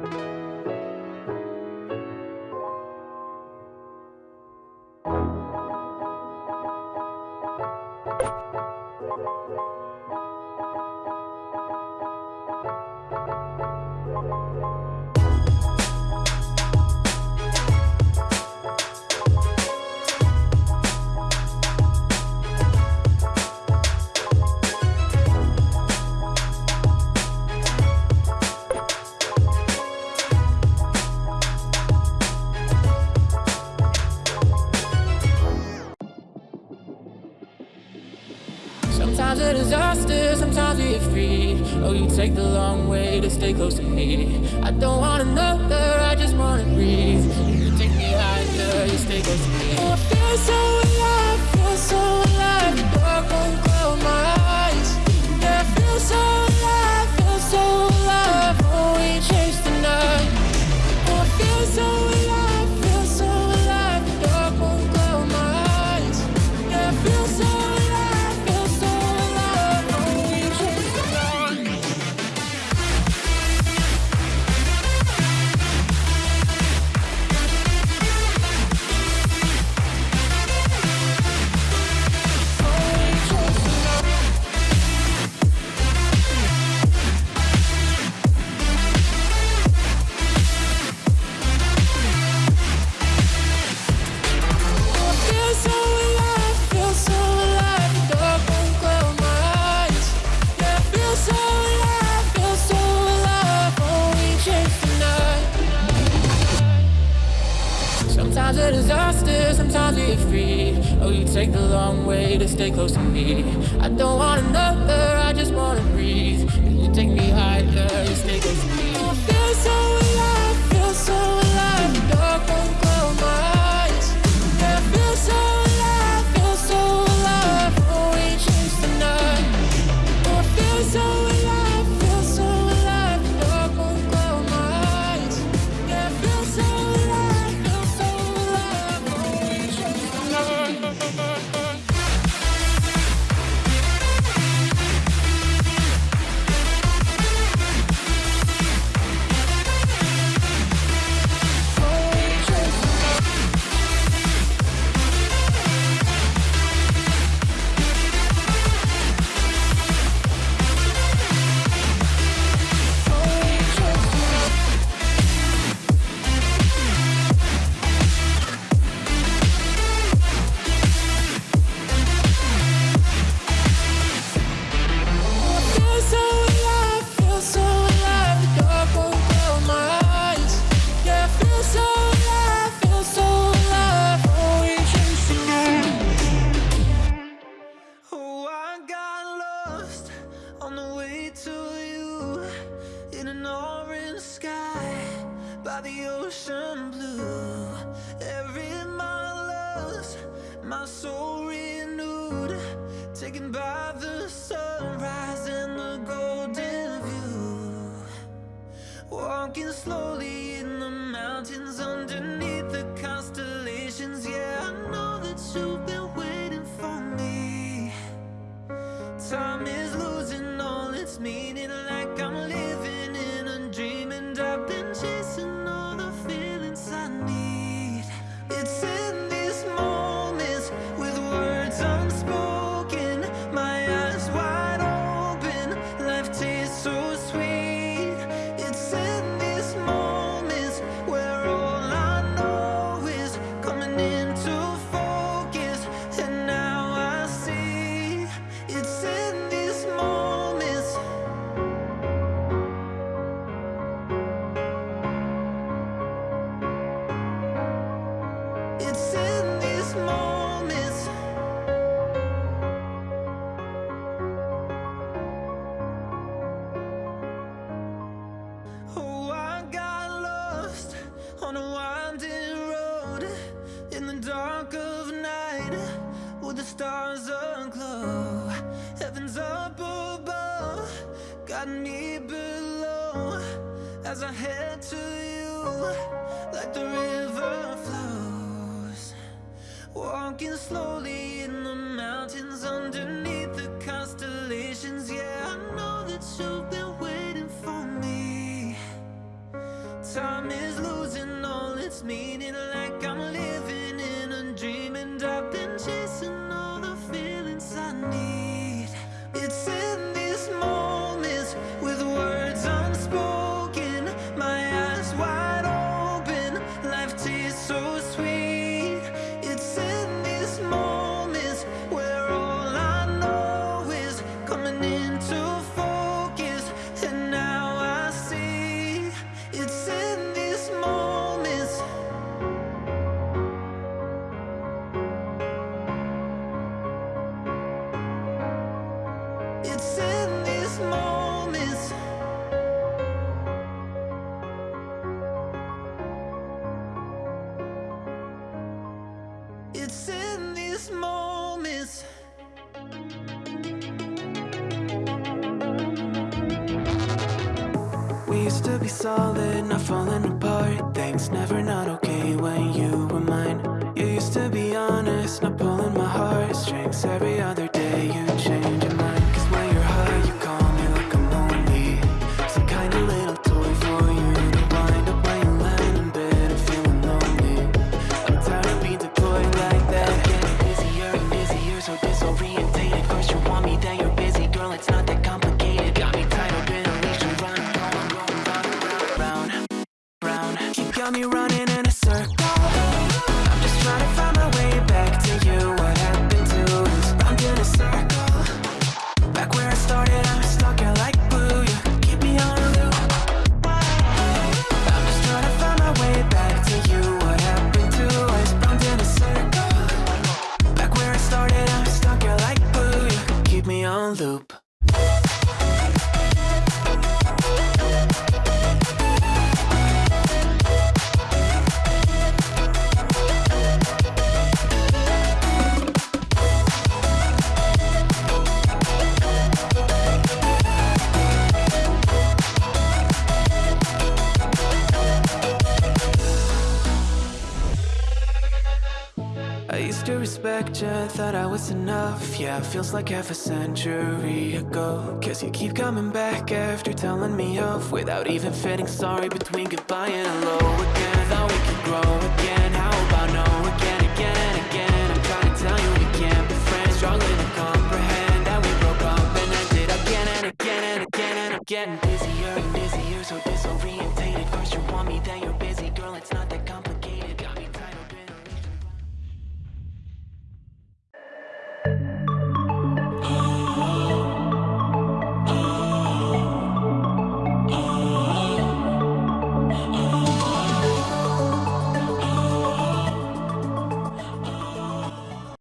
Sometimes we free. Oh, you take the long way to stay close to me. I don't want another, I just wanna breathe. You take me higher, you stay close to me. Oh, I feel so sometimes we're free. Oh, you take the long way to stay close to me. I don't want another, I just wanna breathe. You take me renewed, taken by the sunrise and the golden view. Walking slowly in the mountains underneath the constellations. Yeah, I know that you've been waiting for me. Time is losing all its meaning, like I'm living in a dream, and I've been chasing all the feelings I need. It's stars aglow. Heaven's up above. Got me below. As I head to you Like the river flows. Walking slowly in the mountains Underneath the constellations. Yeah, I know that you've been waiting for me. Time is losing all its meaning. it's in these moments. We used to be solid, not falling apart. Things never not okay when you were mine. You used to be honest, not pulling my heartstrings every other group Gotcha, thought I was enough. Yeah, feels like half a century ago. Guess you keep coming back after telling me off. Without even feeling sorry between goodbye and hello again. Thought we could grow again. How about no again, again and again? I'm trying to tell you we can't be friends. Struggling to comprehend that we broke up And ended again and again and again and again.